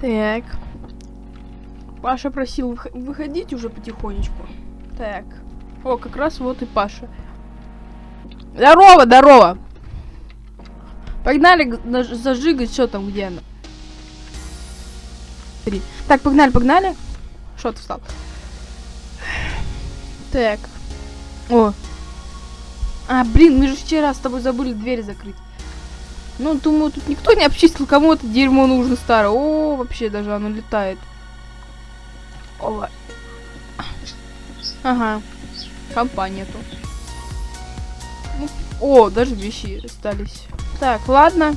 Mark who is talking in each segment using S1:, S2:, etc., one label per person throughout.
S1: Так. Паша просил вых- выходить уже потихонечку. Так. О, как раз вот и Паша. Здорово, здорово! Погнали зажигать, что там, где она? Так, погнали, погнали. Что ты встал? Так. О. А, блин, мы же вчера с тобой забыли дверь закрыть. Ну, думаю, тут никто не обчистил, кому это дерьмо нужно старое. О, вообще даже оно летает. Ова. Ага. Компания тут. Ну, о, даже вещи остались. Так, ладно.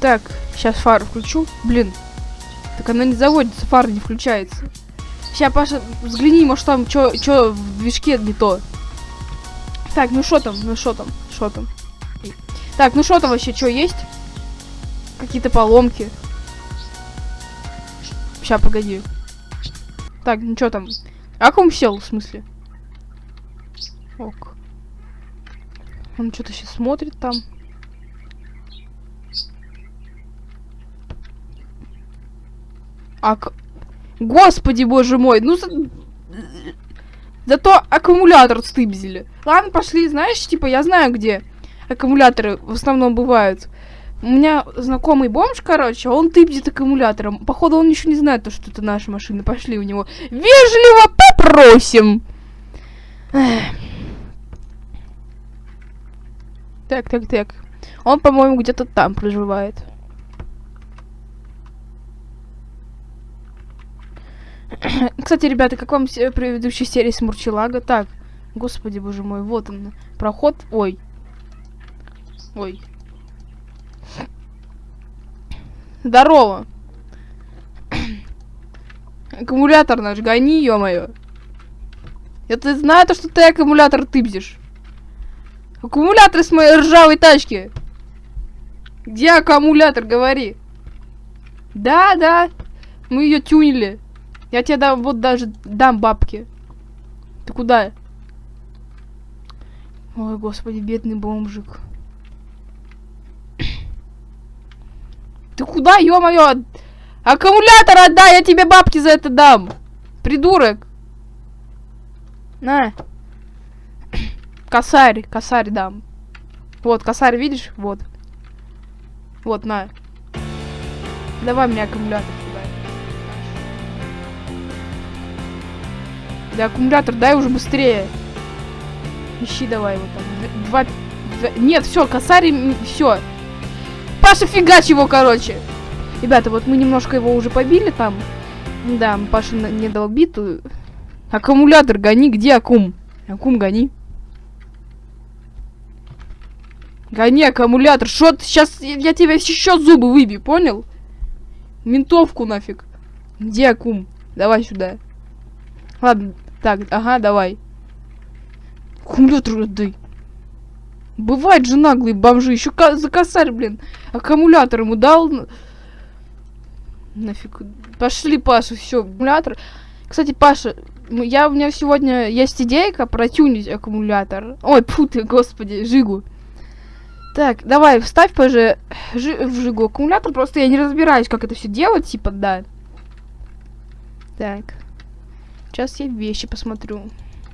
S1: Так, сейчас фару включу. Блин. Так она не заводится, фара не включается. Сейчас, Паша, взгляни, может там что в движке не то. Так, ну что там, ну что там, что там. Так, ну что там вообще, что есть? Какие-то поломки. Сейчас, погоди. Так, ну что там? Он сел, в смысле? Ок. Он что-то сейчас смотрит там. Ак... Господи, боже мой, ну... За... Зато аккумулятор стыбзили. Ладно, пошли, знаешь, типа, я знаю, где аккумуляторы в основном бывают. У меня знакомый бомж, короче, он тыбзит аккумулятором. Походу, он еще не знает, то, что это наша машина. Пошли у него. Вежливо попросим. Так, так, так. Он, по-моему, где-то там проживает. Кстати, ребята, как вам се- предыдущая серия с Мурчелага? Так, господи, боже мой, вот он. Проход. Ой. Ой. Здорово. Аккумулятор наш, гони, ё-моё. Я ты знаю, то, что ты аккумулятор тыбзишь. Аккумулятор с моей ржавой тачки. Где аккумулятор, говори. Да, да. Мы ее тюнили. Я тебе дам, вот даже дам бабки. Ты куда? Ой, господи, бедный бомжик. Ты куда, ё-моё? Аккумулятор отдай, я тебе бабки за это дам. Придурок. На. Косарь, косарь дам. Вот, косарь, видишь? Вот. Вот, на. Давай мне аккумулятор. Да, аккумулятор, дай уже быстрее. Ищи давай его там. Два... два- Нет, все, косарь, все. Паша, фигач его, короче. Ребята, вот мы немножко его уже побили там. Да, Паша не дал биту. Аккумулятор гони, где аккум? Аккум гони. Гони аккумулятор. Что ты сейчас я тебе еще зубы выбью, понял? Ментовку нафиг. Где аккум? Давай сюда. Ладно, так, ага, давай. Аккумулятор отдай. Бывает же наглые бомжи. Еще за косарь, блин. Аккумулятор ему дал. Нафиг. Пошли, Паша, все. Аккумулятор. Кстати, Паша, я у меня сегодня есть идейка протюнить аккумулятор. Ой, фу ты, господи, жигу. Так, давай, вставь позже жи- в жигу аккумулятор. Просто я не разбираюсь, как это все делать, типа, да. Так. Сейчас я вещи посмотрю.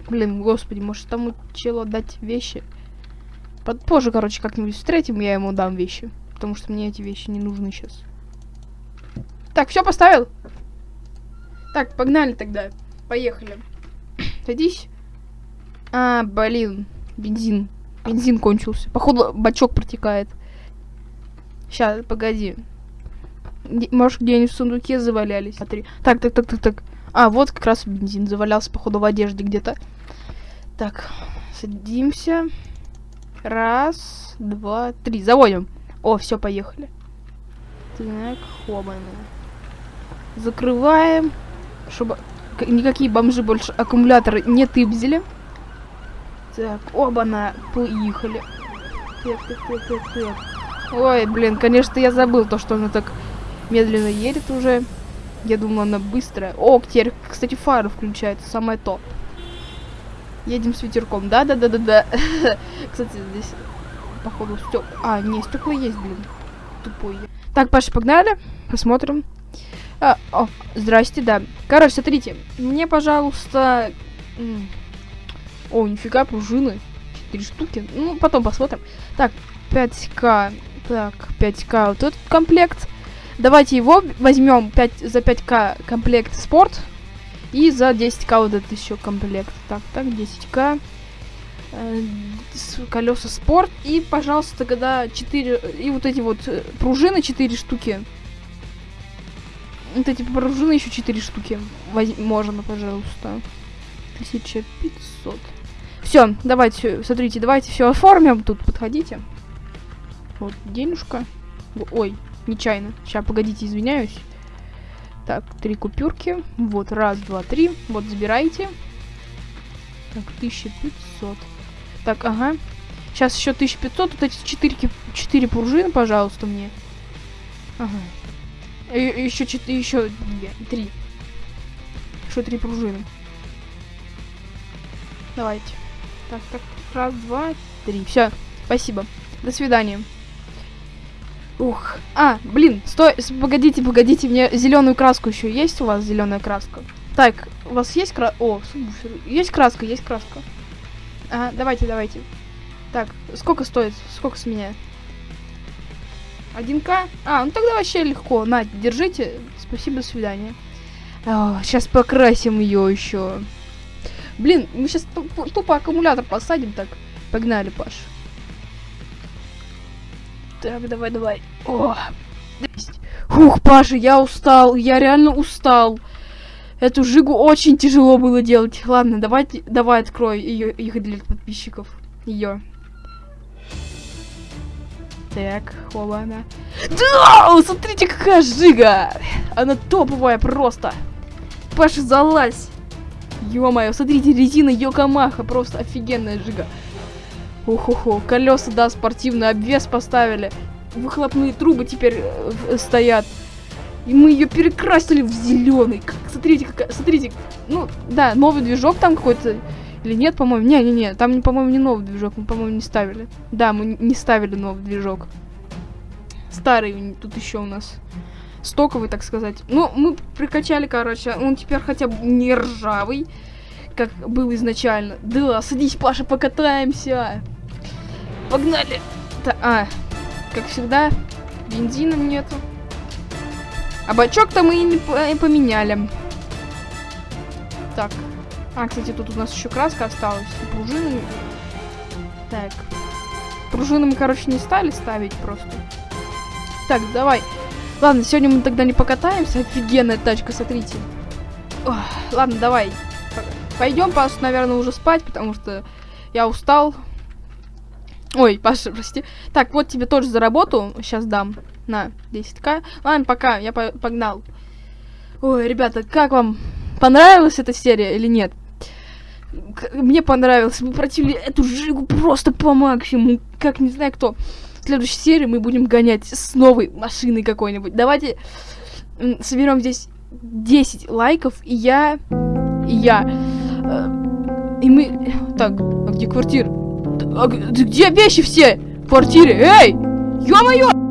S1: Блин, господи, может тому челу отдать вещи? Под позже, короче, как-нибудь встретим, я ему дам вещи. Потому что мне эти вещи не нужны сейчас. Так, все поставил? Так, погнали тогда. Поехали. Садись. А, блин. Бензин. Бензин кончился. Походу, бачок протекает. Сейчас, погоди. Может, где-нибудь в сундуке завалялись. Смотри. Так, так, так, так, так. А, вот как раз бензин завалялся, походу, в одежде где-то. Так, садимся. Раз, два, три. Заводим. О, все, поехали. Так, хобаны. Закрываем, чтобы никакие бомжи больше аккумуляторы не тыбзили. Так, оба-на, поехали. Так, так, так, так, так. Ой, блин, конечно, я забыл то, что она так медленно едет уже. Я думала, она быстрая. О, теперь, кстати, фары включается, самое то. Едем с ветерком. Да, да, да, да, да. Кстати, здесь, походу, стек. А, не, стекла есть, блин. Тупой. Так, Паша, погнали. Посмотрим. А, о, здрасте, да. Короче, смотрите. Мне, пожалуйста... О, нифига, пружины. Четыре штуки. Ну, потом посмотрим. Так, 5к. Так, 5к вот этот комплект. Давайте его возьмем 5, за 5к комплект спорт. И за 10к вот этот еще комплект. Так, так, 10к. Э, колеса спорт. И, пожалуйста, когда 4... И вот эти вот э, пружины 4 штуки. Вот эти пружины еще 4 штуки. Воз... Можно, пожалуйста. 1500. Все, давайте, смотрите, давайте все оформим. Тут подходите. Вот, денежка. Ой, нечаянно. Сейчас, погодите, извиняюсь. Так, три купюрки. Вот, раз, два, три. Вот, забирайте. Так, 1500. Так, ага. Сейчас еще 1500. Вот эти 4, 4 пружины, пожалуйста, мне. Ага. Еще 4, еще 2, 3. Еще 3 пружины. Давайте. Так, так, раз, два, три. Все, спасибо. До свидания. Ух. А, блин, стой, погодите, погодите, мне зеленую краску еще есть у вас зеленая краска? Так, у вас есть краска? О, есть краска, есть краска. Ага, давайте, давайте. Так, сколько стоит? Сколько с меня? 1к? А, ну тогда вообще легко. На, держите. Спасибо, до свидания. О, сейчас покрасим ее еще. Блин, мы сейчас тупо аккумулятор посадим так. Погнали, Паш. Так, давай, давай. О, Ух, Паша, я устал. Я реально устал. Эту жигу очень тяжело было делать. Ладно, давайте, давай открой ее, их для подписчиков. Ее. Так, хоба она. Да, смотрите, какая жига! Она топовая просто. Паша, залазь. Ё-моё, смотрите, резина Йокомаха, просто офигенная жига. Уху-ху, колеса, да, спортивный обвес поставили. Выхлопные трубы теперь э, стоят. И мы ее перекрасили в зеленый. Смотрите, какая, смотрите. Ну, да, новый движок там какой-то. Или нет, по-моему? Не-не-не, там, по-моему, не новый движок, мы, по-моему, не ставили. Да, мы не ставили новый движок. Старый тут еще у нас. Стоковый, так сказать. Ну, мы прикачали, короче, он теперь хотя бы не ржавый, как был изначально. Да, садись, Паша, покатаемся. Погнали. Та а, как всегда, бензина нету. А бачок-то мы и не поменяли. Так. А, кстати, тут у нас еще краска осталась. Пружины. Так. Пружины мы, короче, не стали ставить просто. Так, давай. Ладно, сегодня мы тогда не покатаемся. Офигенная тачка, смотрите. Ох, ладно, давай. Пойдем, Паша, наверное, уже спать, потому что я устал. Ой, Паша, прости. Так, вот тебе тоже за работу. Сейчас дам. На, 10к. Ладно, пока, я погнал. Ой, ребята, как вам? Понравилась эта серия или нет? Мне понравилось. Мы противили эту жигу просто по максимуму. Как не знаю кто. В следующей серии мы будем гонять с новой машиной какой-нибудь. Давайте соберем здесь 10 лайков, и я... И я... Э, и мы... Так, а где квартира? А где вещи все? В квартире? Эй! Ё-моё!